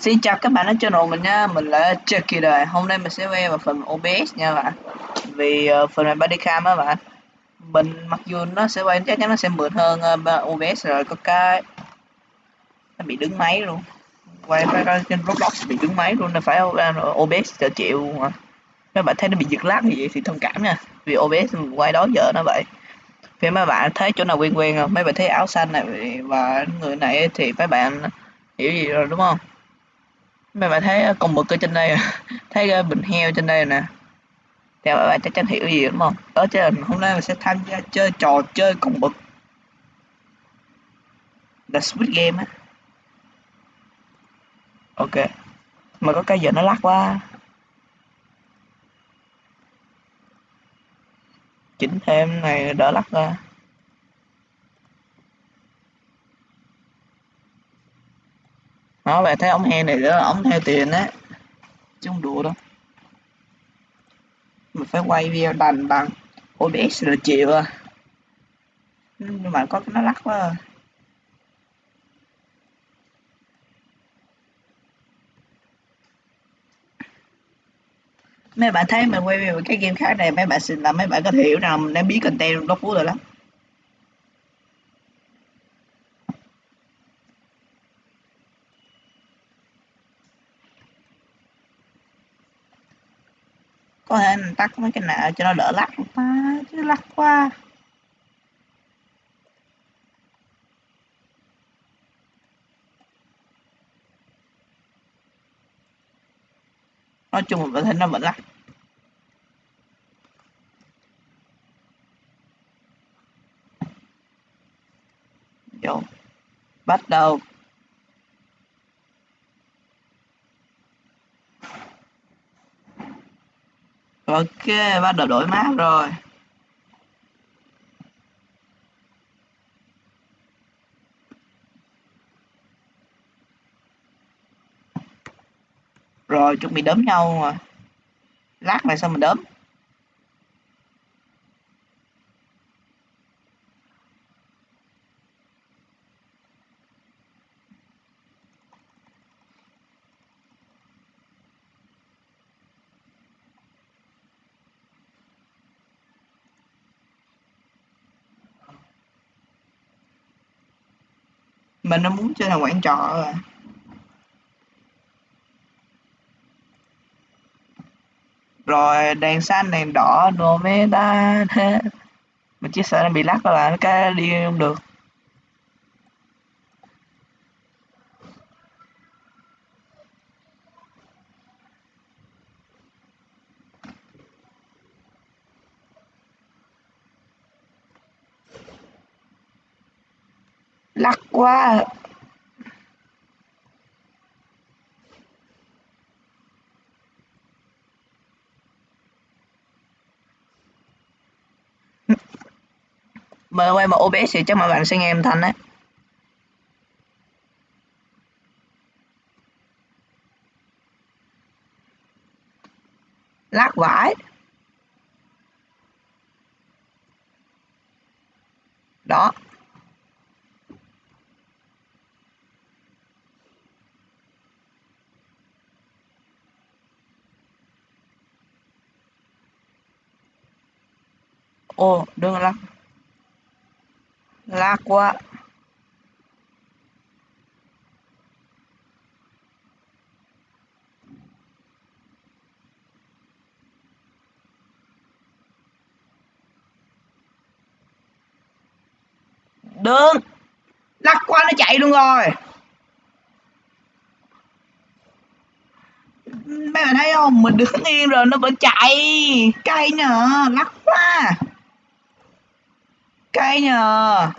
Xin chào các bạn ở channel mình nha, mình là Chucky đời. Hôm nay mình sẽ quay vào phần OBS nha bạn. Vì uh, phần này bodycam á bạn. Mình mặc dù nó sẽ quay chắc chắn nó sẽ mượt hơn ờ, uh, OBS rồi có cái nó bị đứng máy luôn. Quay cái trên Roblox bị đứng máy luôn nên phải ờ, uh, OBS trợ chịu mà. Các bạn thấy nó bị giật lag như vậy thì thông cảm nha. Vì OBS quay đó giờ nó vậy. Vì mấy bạn thấy chỗ nào quen quen không? Mấy bạn thấy áo xanh này và người này thì mấy bạn hiểu gì rồi đúng không? Mấy bạn thấy ờ, con mực ở trên đây à? thấy ờ, bình heo trên đây nè. Thì các bạn chắc chắn hiểu gì, đúng không? Ở trên hôm nay mình sẽ tham gia chơi trò chơi con mực là Squid Game á. Ok. Mà có cái giờ nó lắc quá. Chỉnh thêm này, đỡ lắc ra. Đó bạn thấy ống he này đó ống heo tiền á. Chứ không đùa đâu. Mình phải quay video đành bằng OBS là chịu à. Nhưng mà có nó lắc quá à. mấy bạn thấy mình quay video cái game khác này, mấy bạn xin là mấy bạn có thể hiểu rằng mình đang biết content đó phú rồi lắm. Có thể mình tắt mấy cái nào cho nó đỡ lắc ta? Chứ lắc quá. Nói chung là thấy nó vẫn lắc. Vô. Bắt đầu. Ok, bắt đầu đổi mát rồi. Rồi, chuẩn bị đấm nhau mà. Lát này sao mình đấm? Mình nó muốn chơi là quán trọ rồi rồi, đèn xanh, đèn đỏ, đồ mê ta mình chỉ sợ nó bị lắc là cái đi không được. Lắc quá mà quay mà OBS thì chắc mọi bạn sẽ nghe âm thanh đấy. Lắc vải đó. Ô đừng lắc. Lắc quá. Đừng. Lắc quá nó chạy luôn rồi. Mấy bạn thấy không? Mình đứng yên rồi nó vẫn chạy. Cay nhờ lắc quá cay nhờ.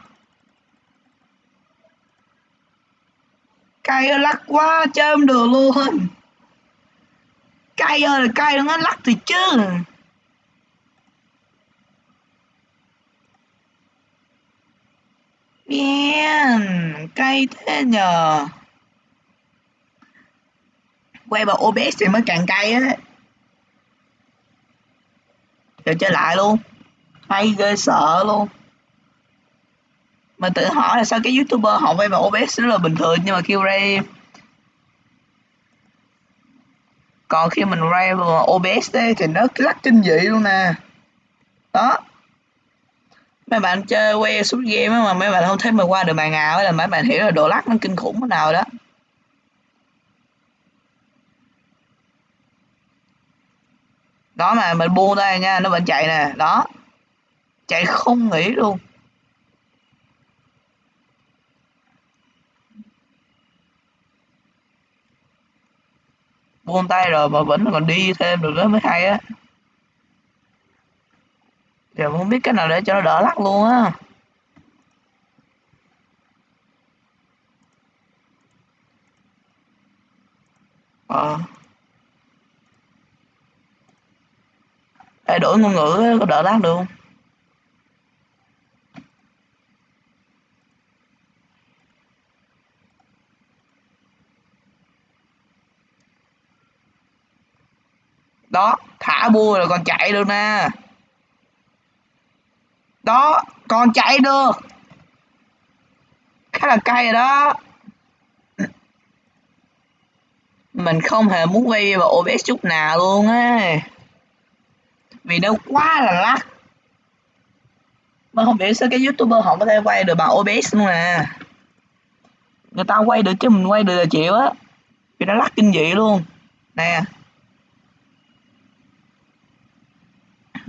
Cay ơi lắc quá chơi không được luôn. Cay ơi là cay nó lắc thì chứ. Man, cay thế nhờ. Quay vào OBS thì mới càng cay á. Giờ chơi lại luôn. Hay ghê sợ luôn mình tự hỏi là sao cái youtuber họ quay vào OBS rất là bình thường nhưng mà khi ra còn khi mình ray vào OBS ấy, thì nó lắc kinh dị luôn nè. Đó. Mấy bạn chơi quay suốt game mà mấy bạn không thấy mình qua được màn ảo là mấy bạn hiểu là độ lắc nó kinh khủng thế nào đó. Đó mà mình buông đây nha nó vẫn chạy nè. Đó. Chạy không nghỉ luôn. Buông tay rồi mà vẫn còn đi thêm được đó mới hay á. Giờ không biết cái nào để cho nó đỡ lắc luôn á. Ờ. À. đổi ngôn ngữ có đỡ lắc được không? Đó, thả bua rồi còn chạy được nè đó còn chạy được. Khá là cay rồi đó. Mình không hề muốn quay vào OBS chút nào luôn á. Vì nó quá là lắc. Mà không biết sao cái youtuber họ có thể quay được bằng OBS luôn nè người ta quay được chứ mình quay được là chịu á. Vì nó lắc kinh dị luôn. Nè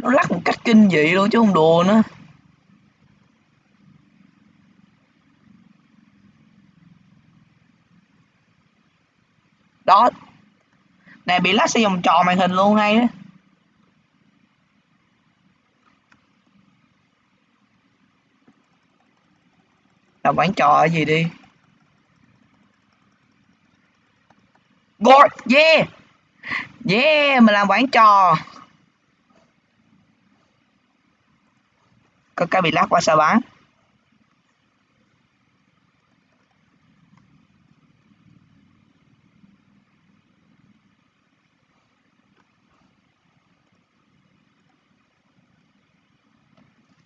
nó lắc một cách kinh dị luôn chứ không đùa nữa. Đó. Nè bị lắc sẽ vòng tròn màn hình luôn hay đó làm bán trò gì đi? God, yeah. Yeah mình làm quán trò. Có cái bị lát qua sao bán?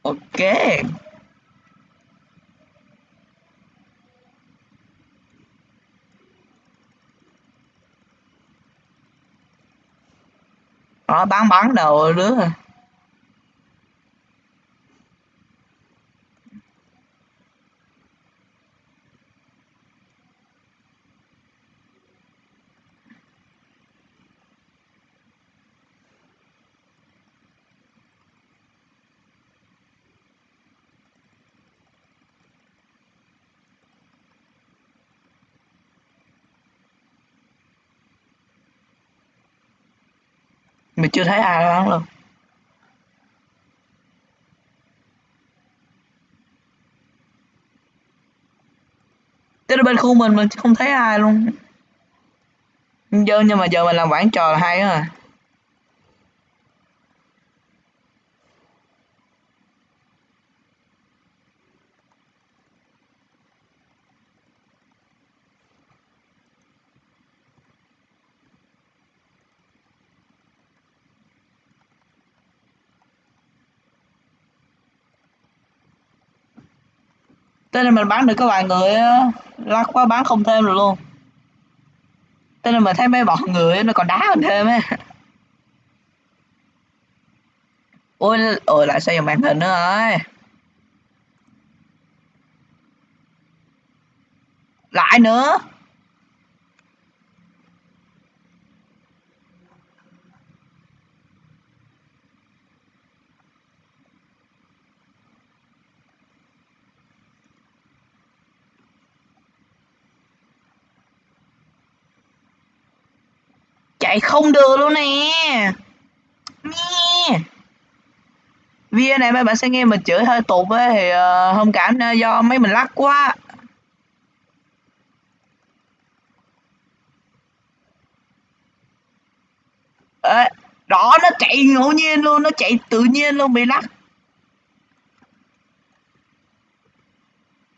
Ok. Đó bán bán đồ đứa mình chưa thấy ai bán luôn tới bên khu mình mình không thấy ai luôn giờ nhưng mà giờ mình làm quảng trò là hay á à. Thế nên mình bán được có vài người lắc quá bán không thêm được luôn. Thế nên mình thấy mấy bọn người nó còn đá mình thêm á. Ôi, ôi lại xây màn hình nữa rồi. Lại nữa. Chạy không được luôn nè. Nghe video này mấy bạn sẽ nghe mình chửi hơi tục ấy thì uh, thông cảm do mấy mình lắc quá. Ê, đó nó chạy ngẫu nhiên luôn nó chạy tự nhiên luôn bị lắc.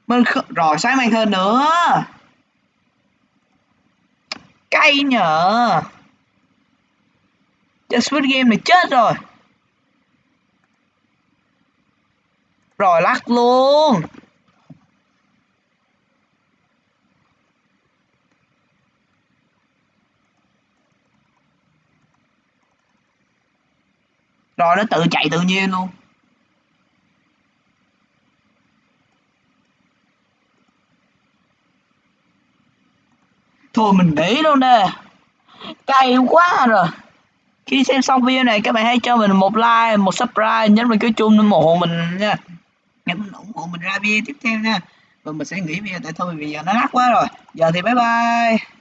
Mình rồi sáng mang hơn nữa. Cay nhở chơi Squid Game này chết rồi. Rồi, lắc luôn. Rồi, nó tự chạy tự nhiên luôn. Thôi, mình để luôn nè. Cay quá rồi khi xem xong video này, các bạn hãy cho mình một like, một subscribe, nhấn vào cái chuông ủng hộ mình nha. Nhấn ủng hộ mình ra video tiếp theo nha. Và mình sẽ nghỉ video tại thôi vì giờ nó lắc quá rồi. Giờ thì bye bye.